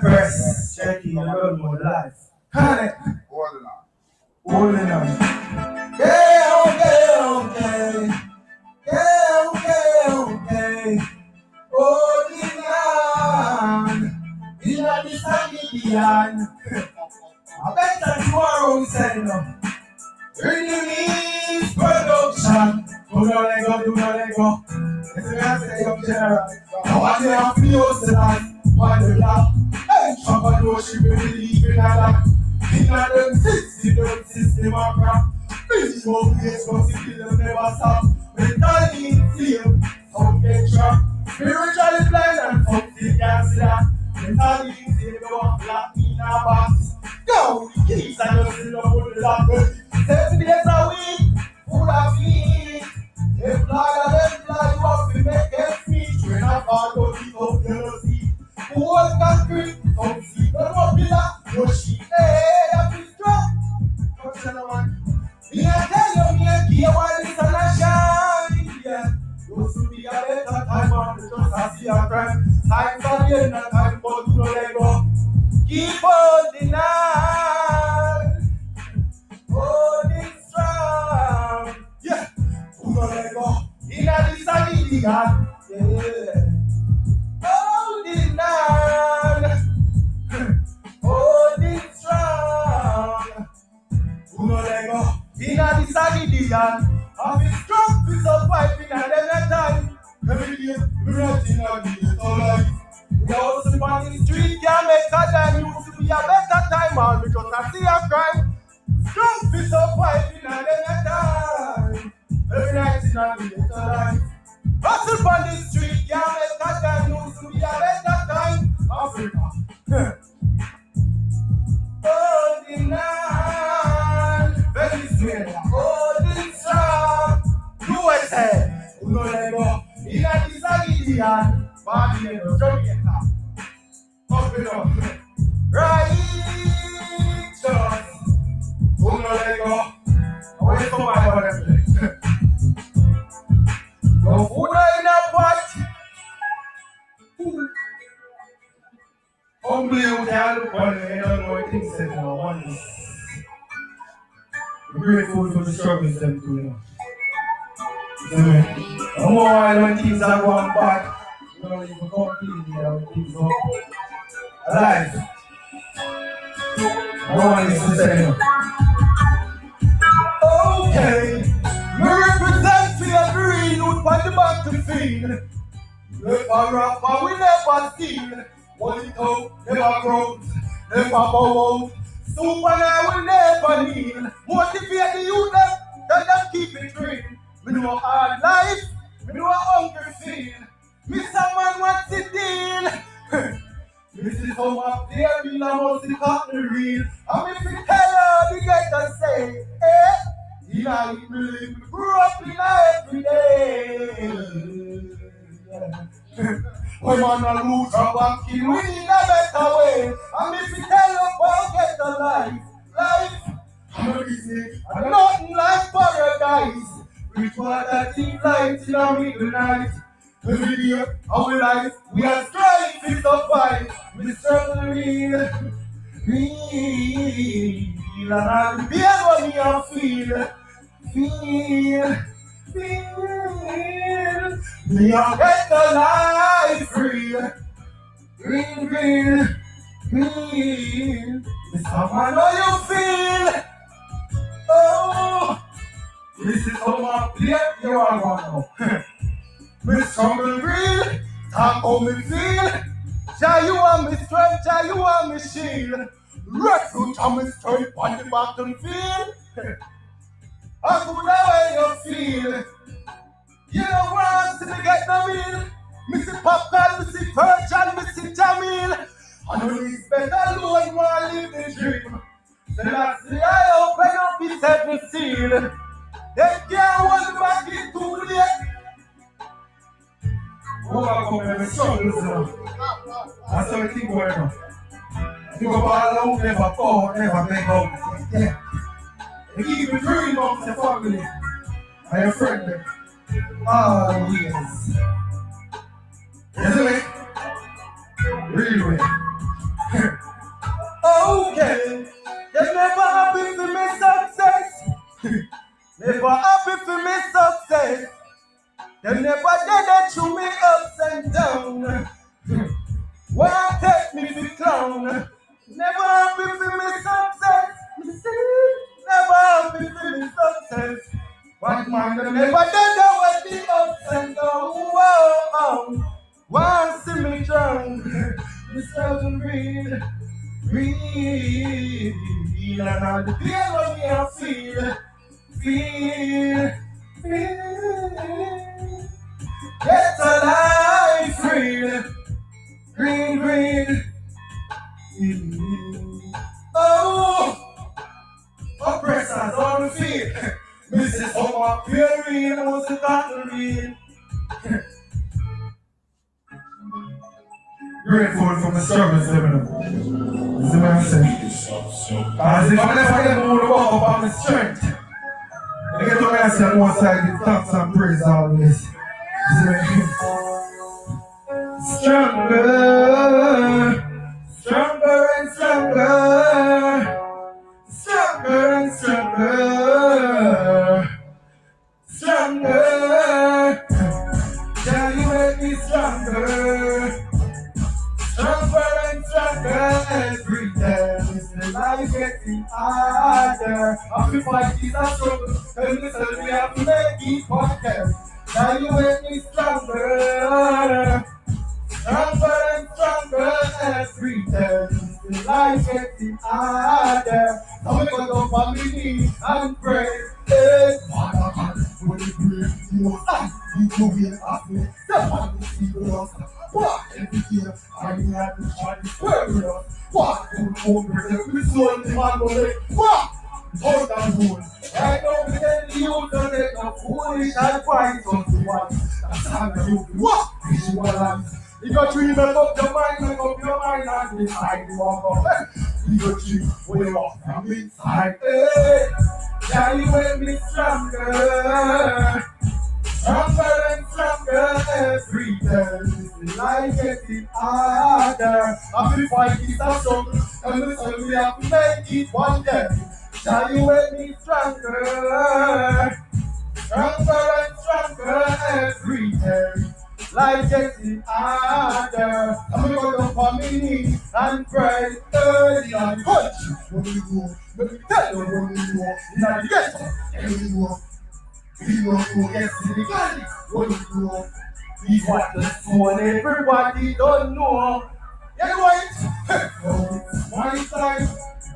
Press, checking road more life. Holding on. Holding on. Yeah, okay, okay. Yeah, okay, okay. Holding on. In a disagreement. I bet that tomorrow we say no. Release production. Do not let go, do not go. It's a message of general. I want to have feels tonight. Why the love? Hey, somebody worship and believe in Allah. In a them sixty, them system of crap. Minimum place, but the kill never stop. Mentally inflamed, some get trapped. Spiritually blind and something can't see that. Mentally disability, yeah. Holding on, holding strong. You know let go. In a disability, yeah. I've been strong piece of pipe in a every time. Every day, we're not in a day, so life. We are sleep on the street, can't make a dime. Used to be a better time, all because I see a crime. Strong piece of pipe in a every time. Every night in a day, so life. Hustle on the street, a better time. Holding on, holding. USA, lego, in a. Jamaica, it up, things go alive. No one is to say no. Okay, me represent for your green wood on the battlefield. Never rock, but we never steal. One it out, never grows, never bow out. Super I will never kneel. Motivate the youth, tell them keep it real. Me know a hard life, me know a hungry feel. Mr. Man, what's the deal? Is how my dear real, I must the cotton real. I'm if you tell her, the guy can say, eh? He like me grew up in every day. When man a lose a banky, we need a better way. And if you tell you forget the life, life, I'm busy, and nothing like paradise. With water deep light in the middle night. Every day, our life, we are striving to fight. We struggle real, real, and I'll be what me. I feel, feel, feel. We are get the life free, green, green, green. This how I know you feel. Oh, this is how my plate you are going Me struggle real, talk how me feel. Jah, you are me strength, Jah, you are me shield. Refuge and me strength on the battlefield. I could the way you feel. You know what? To get no meal. Missy Popcorn, Missy Virgin, Missy Jamil. I know he's better alone while live the dream. Then I say I open up his heaven seal. They can't hold back it too late. Mungu kumemetoa Israel. Asiwe kingu wema. Niko Father who never fall, never make up. Yeah. And keep me free from the family. I am friend. Ah, yes. Isn't it? Real okay. They never happy for me success. never happy for me success. They never did that to me ups and down. Why take me to clown? Never happy for me success. Never happy for me success. But man, they never did that with the ups and down. Whoa, why see me drunk? Mr. Green, green. And all the pain on me I feel, feel, feel. Get life green, green, green. Mm-hmm. Oh, oppressors on the feet. Mrs. Homer Perry was the Catherine. Grateful for my service, living. See what I'm saying? As if I never get walk up on my strength. I get to say, one side, give thanks and praise always. Stronger. Stronger and stronger, stronger and stronger, stronger. Yeah, you make me stronger, stronger and stronger every day. The life getting harder. I feel like these are struggle, and listen, we have to make it podcast. Now you make me stronger. Stronger and stronger every day. The life getting harder. Now we gonna go on my knees and pray. Hey, Father God, when you pray, you know, ah, you go here after me. The man is evil us. What every year, I have to try to pray us. What the whole person, we saw the man go like, what? Hold that fool. Right now, we tell you to take a foolish advice on the one. That's how you what? Visualize. You to make up your mind, make up your mind and decide you want to You got to way off from inside. Hey, yeah, you make me stronger. Stronger and stronger every day. Life getting harder. I feel fight is a struggle. And listen, we have to make it one day. Yeah, you make me stronger. Stronger and stronger every day. Life getting harder. I'm gonna go down on my knees and pray early and punch. What do you do? Let me tell you what you do. Now you get it. You know, you know, you get galley. What do you do? He's what the phone everybody don't know. Yeah, right. One time.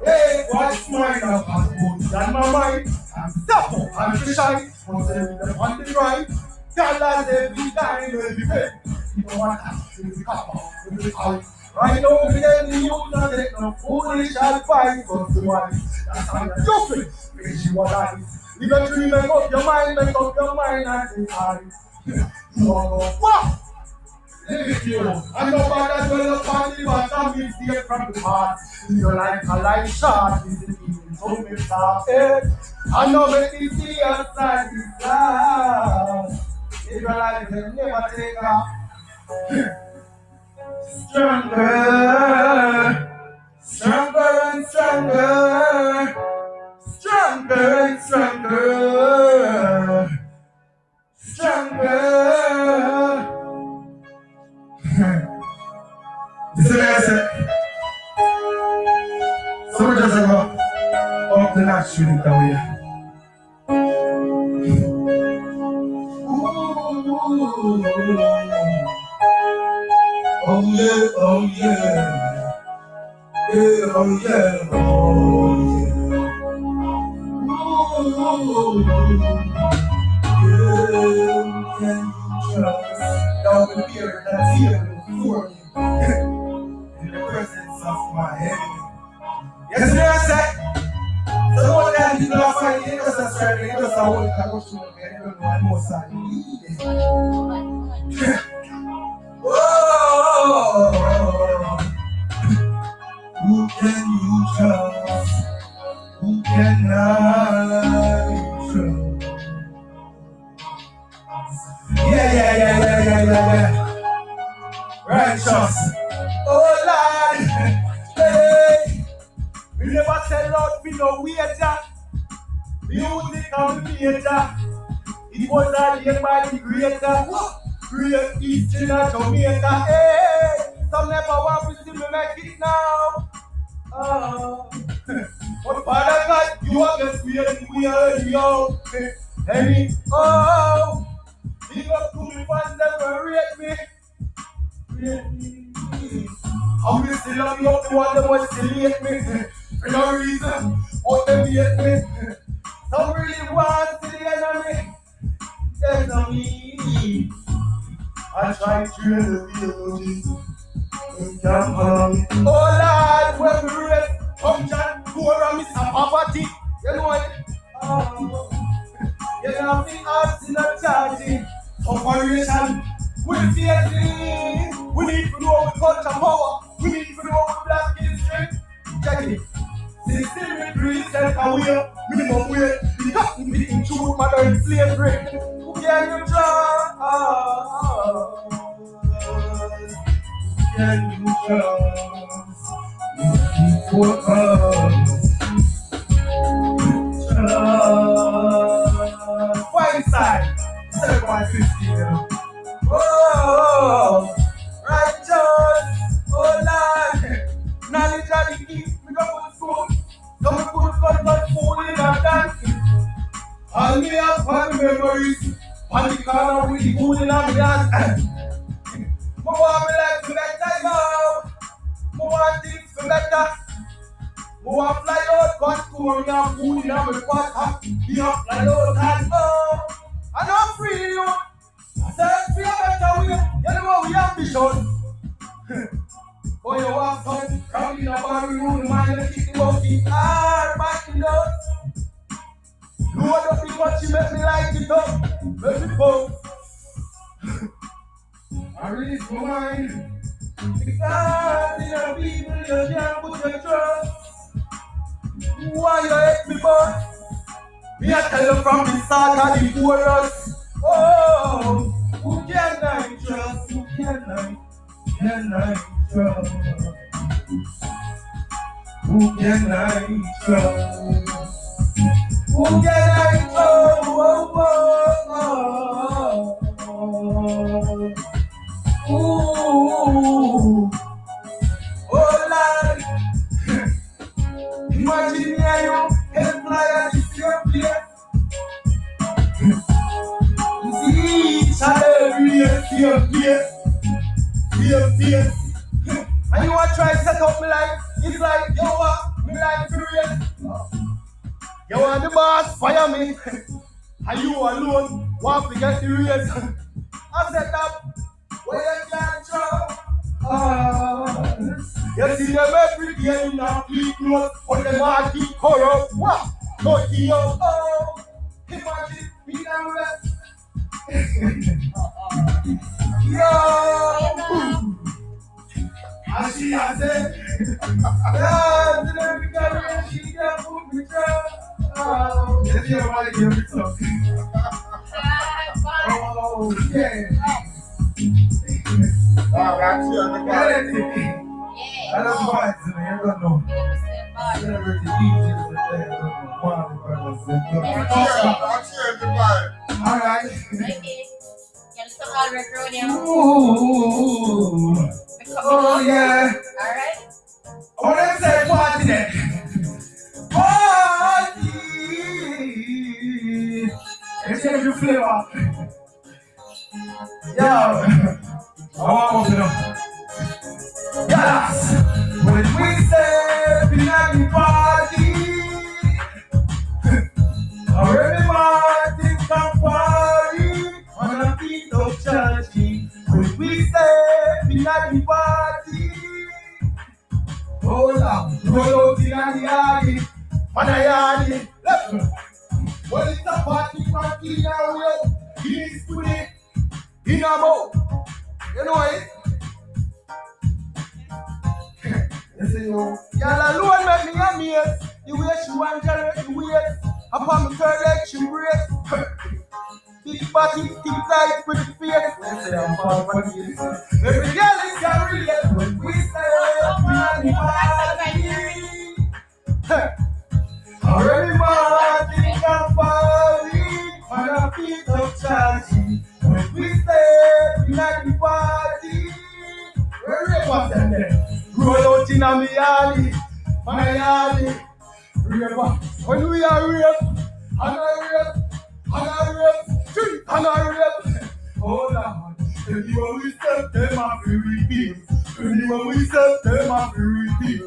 Hey, what's mine? I'm good than my mind. I'm stop. I'm shy. What's on the right? Dollars every time, every day. You know what? Every couple, every call. Right now, we get the youth and take no foolish advice from the one. That's how you feel. Crazy what I You got to make up your mind, make up your mind and decide. You want to what? Live you. I know about that well upon the bottom is there from the heart. You're like a light shot, is the evening, so me stop. I know make it see outside this glass. Israelites have never take off. Stronger, stronger and stronger, stronger and stronger, the next street away. Oh yeah, oh yeah. Yeah, oh yeah, oh yeah. Oh, yeah, can trust. Y'all can hear that's here before you. In the presence of my enemy. Yes, sir, that you. know, fight, you know, that's right, you know, so I in the air. Some never want to see me make it now. Oh. But Father God, you are the spirit we are yo. Any oh, give up to me fans never rate me. I'm still love you, the one that wants to hate me. For no reason, what them hate me. Some really want to the enemy. There's no need. I try to. Come on. Oh Lord, when we read, come John, go around Mr. Poverty. You know what? Oh. Ah. You know me arts in a charging. Operation. We see We need to know we culture power. We need to know we black history. Check it. System increase and aware. Minimum wage. The cotton be in true modern slavery. Can you trust? Can you trust? You keep. Trust. Why inside? 7.50. Oh, oh fun memories, on the corner with the food in our dance. Mo want life to better, yo. Mo want to better. Mo want fly out, God to me and food in our pot. Be up fly out and oh, I know free you. Search for a better way. You know we ambition. Boy, you walk on, round in a room, man, you kick the back in the Load up the what you make me like it up. Make me bump. I release my mind. Because in the people you can't put your trust. Why you hate me, boy? Me I tell you from the start of the chorus. Oh, who can I trust? Who can I, can I trust? Who can I trust? And you can fly at the same place. Fear, fear, fear, fear, fear. And you want to try to set up me life? It's like, yo, what? Me life furious. You want the boss fire me? And you alone want to get the race. I set up where you can't trust. Ah. You see them every day in a fleet note, but them all keep corrupt. What? Go to your oh. Imagine me and rest. Yo! I see, I said, yeah, today we got a she got food with Oh, if you want to give me something. Oh, yeah. Wow, that's your nigga. I don't know why it's in here, I don't know. Celebrate the DJs that they have one brothers. I'm sure everybody. All right. Okay. Yan sa color crew niya. Ooh. Oh, yeah. All right. Oh, let's say party then. Let's change the flavor. Yo. I want more to know. Yes. When we step Roll out in a me alley, my alley. Rape. When we are rape, and I rape, and I rape, and I rape. Oh Lord, anyone we step them a free repeat. Anyone we step them a free repeat.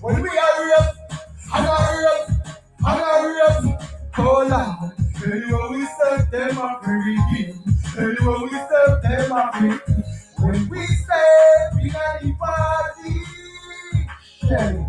When we are rape, and I rape, and I rape. Oh Lord, anyone we step them a free repeat. Anyone we step them a free. When we step in the party, yeah.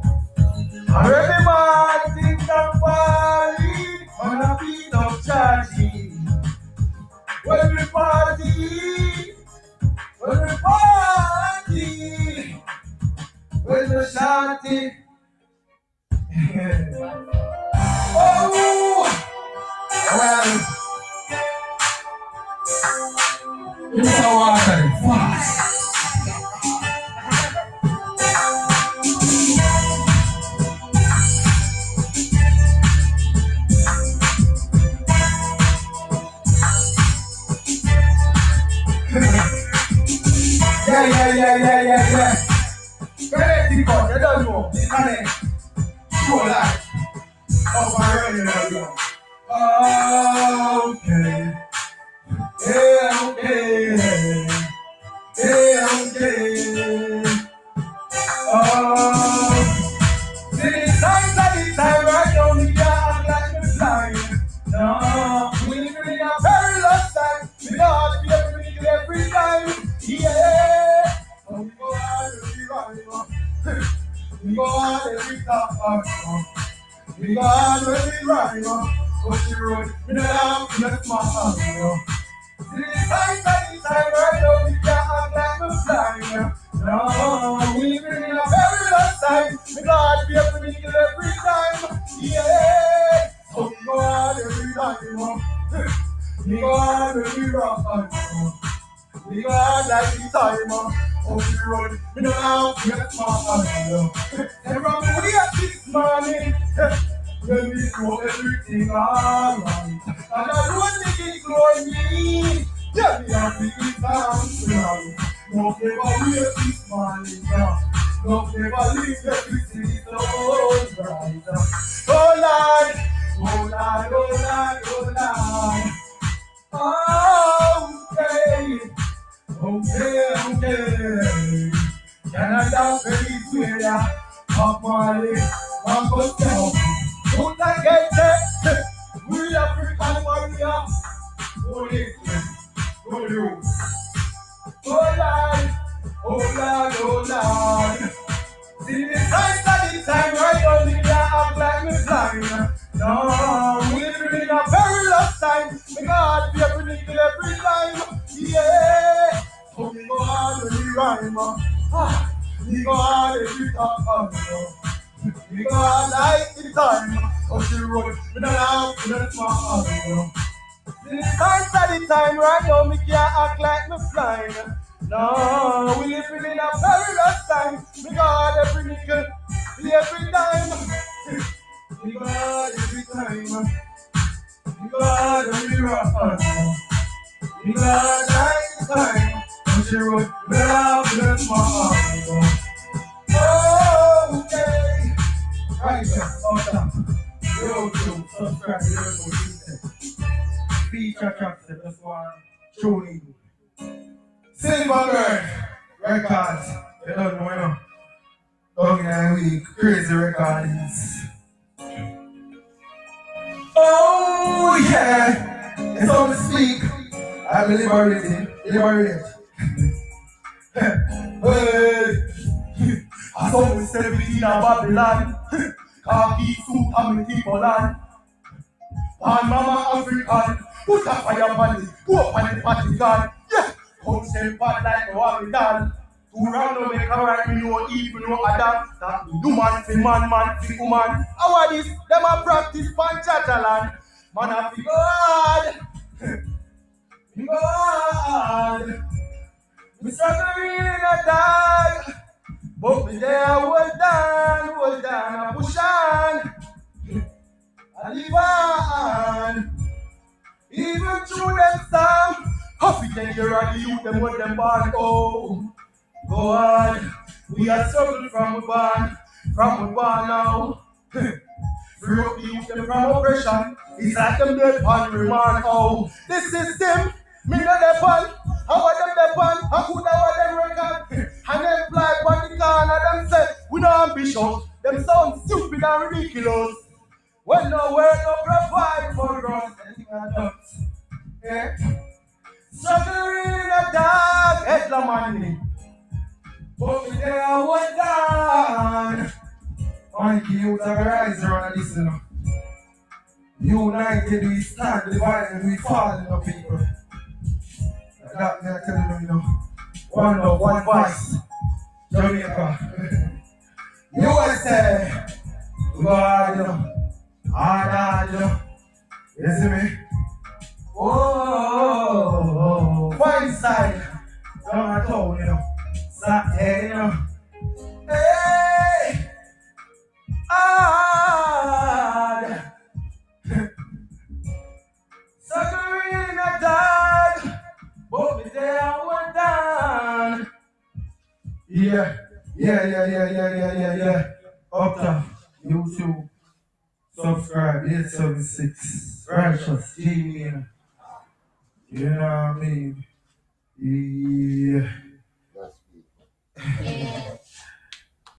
Yeah, yeah, yeah, yeah. Bẹ́ẹ̀ ti kọ̀ jẹ́jọ́ lù ọ́ kálẹ̀ kú ọ̀ láì. Ọba rẹ̀ ni wọ́n yọ. Okay. We go every time. We go right. Push the road. We don't have to let my the signs of the time right now, we can't like the blind. No, we live in a perilous time. We God be every every time. Yeah. So we go out every time. We go out every right. We go out like the time. On the road, don't have to get my hand. And from we at this morning, when we do everything alright. And I don't think it's going me. Yeah, we are big. No favor we at this now. No favor leave everything time. We God be every nickel every time. Yeah. So we go on every rhyme. Uh. Ah, we go on every time. We go on like the time. Oh, she. We don't have to let my heart The signs of the time right now, we can't act like we blind. No, we live in a perilous time. We got every nickel, every dime. We got every time. Rock. We got like time. On the road, we have left my heart. Oh, okay. Right there. Yo, yo, subscribe to the Feature track, that's one. Truly. Silverbird Records. You don't know, you know. Crazy recordings. Oh Oh, yeah, it's on the speak. I'm liberated, liberated. hey, I saw me 17 in Babylon. Khaki suit and me keep on land. And mama African, put a on it, go up on the party gun. Yeah. Come say bad like what we done. Two round no make a right, me no evil, no other. That me human fi man, man fi woman. How are this? Them a practice pan chatalan. Man a fi God. Fi God. Me struggle in a dog. But me there hold down, hold down, and push on. I live on. Even through them storm. Happy then you're the youth, them what them born. Oh, go on. We are struggling from a barn, from a barn now broke the youth from oppression. It's like them dead pan remark how oh, the system, me not dead How are them dead pan, I could I want them record. And them fly on the corner, them say, we no ambition. Them sound stupid and ridiculous. Listen me.